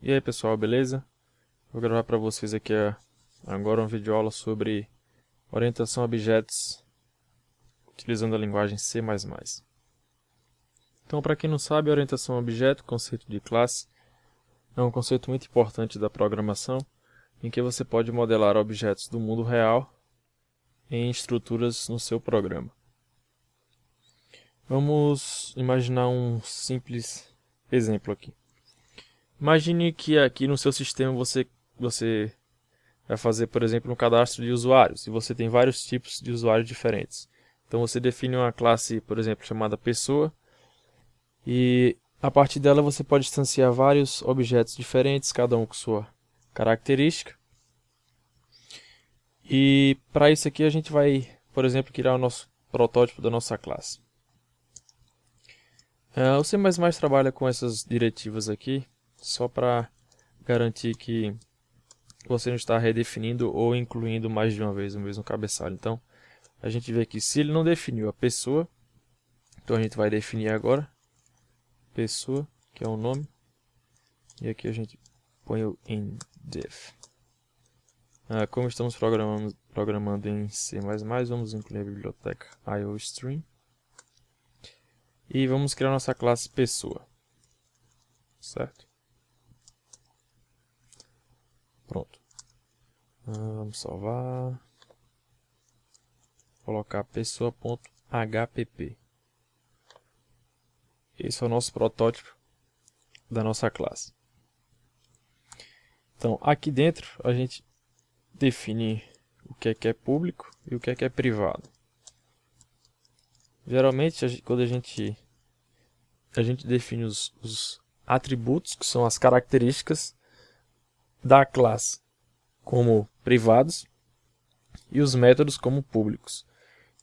E aí pessoal, beleza? Vou gravar para vocês aqui agora um vídeo aula sobre orientação a objetos utilizando a linguagem C++. Então, para quem não sabe, orientação a objeto, conceito de classe, é um conceito muito importante da programação, em que você pode modelar objetos do mundo real em estruturas no seu programa. Vamos imaginar um simples exemplo aqui. Imagine que aqui no seu sistema você, você vai fazer, por exemplo, um cadastro de usuários e você tem vários tipos de usuários diferentes. Então você define uma classe, por exemplo, chamada pessoa e a partir dela você pode instanciar vários objetos diferentes, cada um com sua característica. E para isso aqui a gente vai, por exemplo, criar o nosso protótipo da nossa classe. Uh, o C++ trabalha com essas diretivas aqui, só para garantir que você não está redefinindo ou incluindo mais de uma vez o mesmo cabeçalho. Então, a gente vê que se ele não definiu a pessoa, então a gente vai definir agora pessoa, que é o nome, e aqui a gente põe o indef. Ah, como estamos programando, programando em C++, vamos incluir a biblioteca iostream e vamos criar nossa classe pessoa, certo? Pronto. Ah, vamos salvar. Colocar pessoa.hpp. Esse é o nosso protótipo da nossa classe. Então, aqui dentro a gente define o que é que é público e o que é que é privado. Geralmente, quando a gente, a gente define os, os atributos, que são as características da classe como privados e os métodos como públicos.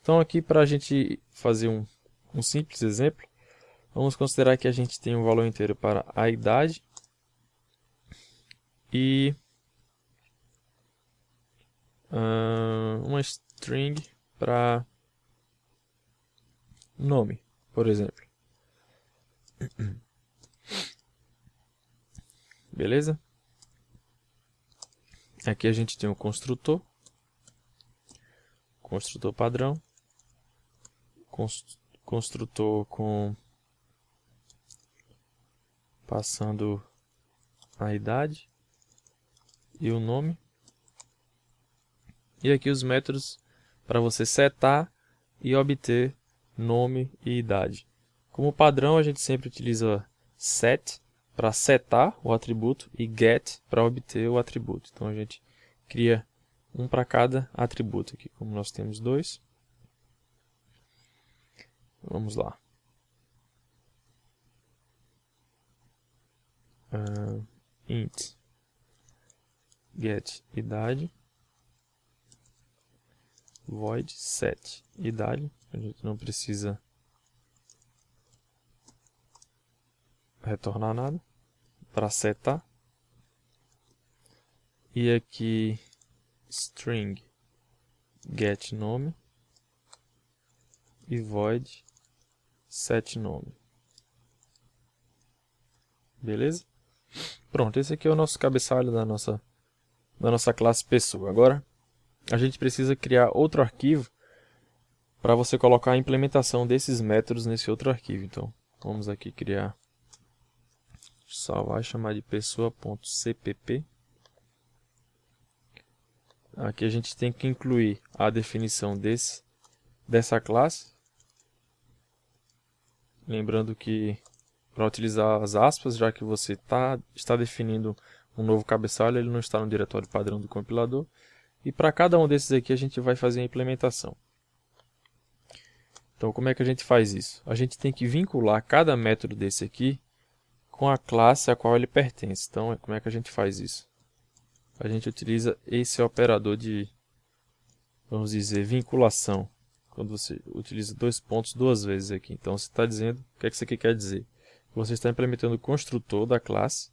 Então aqui para a gente fazer um, um simples exemplo, vamos considerar que a gente tem um valor inteiro para a idade e uh, uma string para nome, por exemplo. Beleza? Aqui a gente tem o construtor, construtor padrão, construtor com passando a idade e o nome. E aqui os métodos para você setar e obter nome e idade. Como padrão a gente sempre utiliza set para setar o atributo e get para obter o atributo. Então a gente cria um para cada atributo aqui, como nós temos dois. Vamos lá. Uh, int get idade void set idade a gente não precisa retornar nada para setar. E aqui string get nome e void set nome. Beleza? Pronto, esse aqui é o nosso cabeçalho da nossa, da nossa classe pessoa. Agora, a gente precisa criar outro arquivo para você colocar a implementação desses métodos nesse outro arquivo. Então, vamos aqui criar salvar e chamar de pessoa.cpp. Aqui a gente tem que incluir a definição desse, dessa classe. Lembrando que para utilizar as aspas, já que você tá, está definindo um novo cabeçalho, ele não está no diretório padrão do compilador. E para cada um desses aqui a gente vai fazer a implementação. Então como é que a gente faz isso? A gente tem que vincular cada método desse aqui com a classe a qual ele pertence. Então, como é que a gente faz isso? A gente utiliza esse operador de, vamos dizer, vinculação. Quando você utiliza dois pontos duas vezes aqui. Então, você está dizendo, o que, é que isso aqui quer dizer? Você está implementando o construtor da classe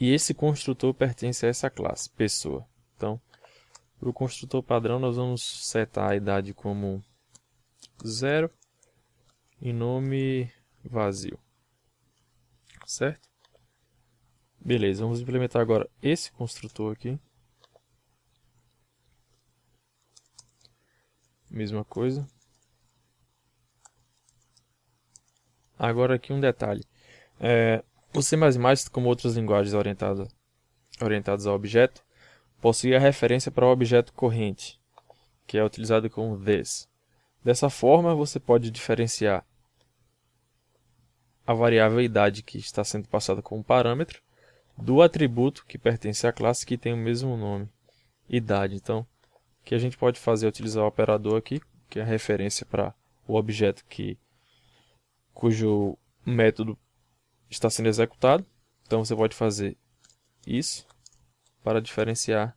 e esse construtor pertence a essa classe, pessoa. Então, para o construtor padrão, nós vamos setar a idade como zero e nome vazio certo? Beleza, vamos implementar agora esse construtor aqui. Mesma coisa. Agora aqui um detalhe. É, o C++, como outras linguagens orientadas, orientadas a objeto, possui a referência para o objeto corrente, que é utilizado com this. Dessa forma, você pode diferenciar a variável idade que está sendo passada como parâmetro do atributo que pertence à classe que tem o mesmo nome, idade. Então, o que a gente pode fazer é utilizar o operador aqui, que é a referência para o objeto que, cujo método está sendo executado. Então, você pode fazer isso para diferenciar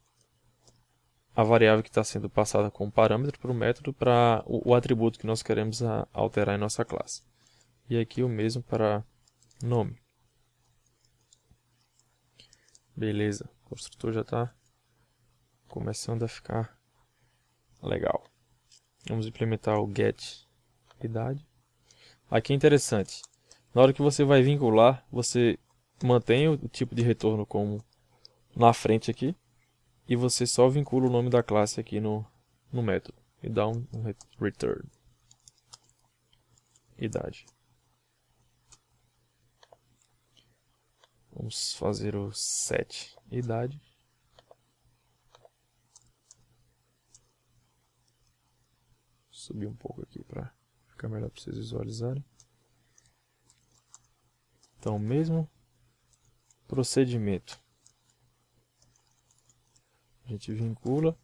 a variável que está sendo passada como parâmetro para o método para o, o atributo que nós queremos a, alterar em nossa classe. E aqui o mesmo para nome. Beleza, o construtor já está começando a ficar legal. Vamos implementar o get idade. Aqui é interessante. Na hora que você vai vincular, você mantém o tipo de retorno como na frente aqui. E você só vincula o nome da classe aqui no, no método. E dá um, um return. Idade. Vamos fazer o set idade. Subir um pouco aqui para ficar melhor para vocês visualizarem. Então, mesmo procedimento. A gente vincula.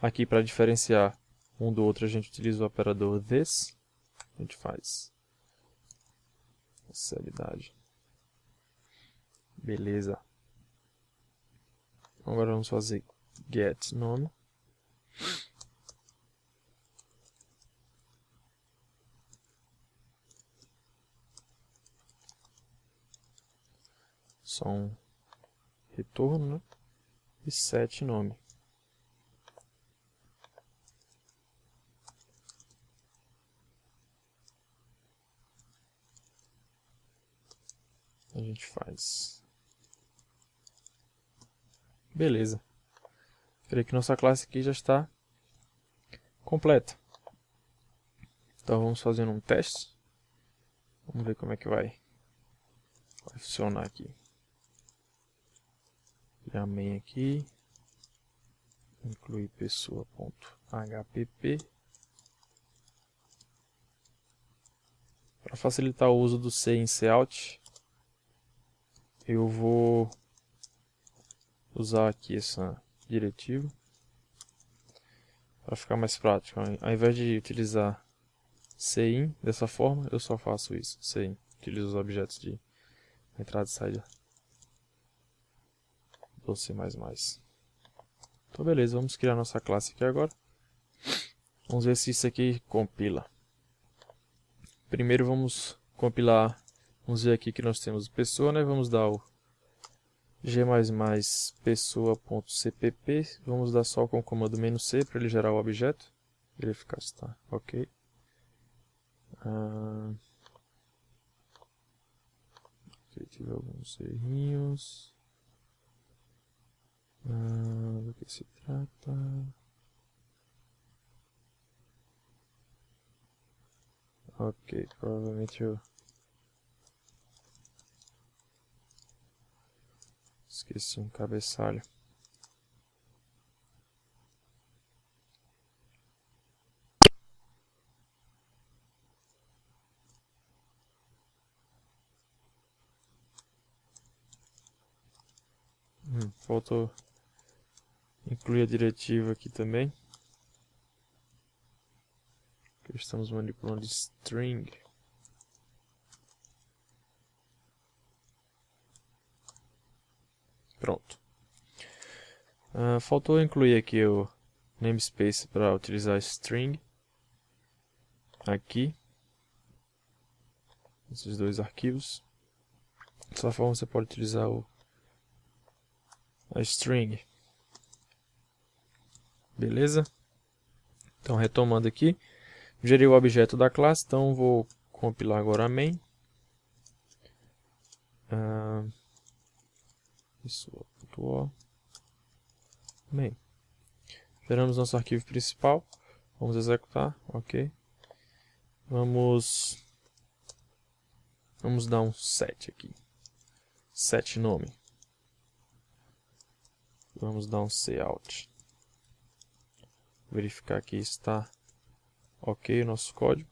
Aqui para diferenciar um do outro a gente utiliza o operador this. A gente faz essa idade. Beleza. Agora vamos fazer get nome. Só um retorno, né? E set nome. A gente faz Beleza. Creio que nossa classe aqui já está completa. Então vamos fazendo um teste. Vamos ver como é que vai, vai funcionar aqui. Criar main aqui. Incluir pessoa.hpp. Para facilitar o uso do C em Cout, eu vou usar aqui essa diretiva para ficar mais prático. Ao invés de utilizar CIN dessa forma, eu só faço isso, CIN. Utilizo os objetos de entrada e saída do C++. Então beleza, vamos criar nossa classe aqui agora. Vamos ver se isso aqui compila. Primeiro vamos compilar, vamos ver aqui que nós temos pessoa, né? Vamos dar o g++ pessoa.cpp, vamos dar só com o comando "-c para ele gerar o objeto, verificar se está ok. Ah, ok, tive alguns errinhos. Ah, do que se trata? Ok, provavelmente eu Esqueci um cabeçalho. Hum, faltou incluir a diretiva aqui também. estamos manipulando string. Pronto. Uh, faltou incluir aqui o namespace para utilizar string. Aqui. Esses dois arquivos. Dessa forma você pode utilizar o, a string. Beleza? Então retomando aqui. Gerei o objeto da classe, então vou compilar agora a main. Uh, pessoa.o main. Geramos nosso arquivo principal. Vamos executar, ok. Vamos vamos dar um set aqui. Set nome. Vamos dar um cout. Verificar que está ok o nosso código.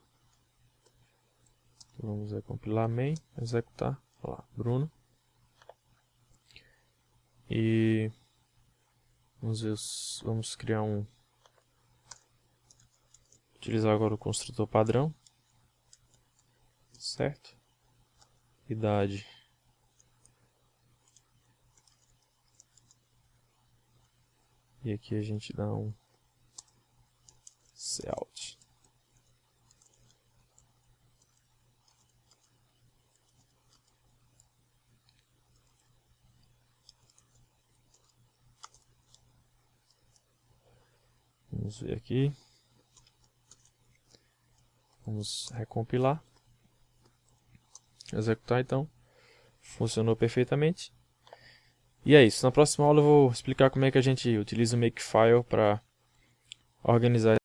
Vamos compilar main, executar. Lá, Bruno. E vamos ver, vamos criar um utilizar agora o construtor padrão. Certo? Idade E aqui a gente dá um cout. Vamos ver aqui. Vamos recompilar. Executar então. Funcionou perfeitamente. E é isso. Na próxima aula eu vou explicar como é que a gente utiliza o Makefile para organizar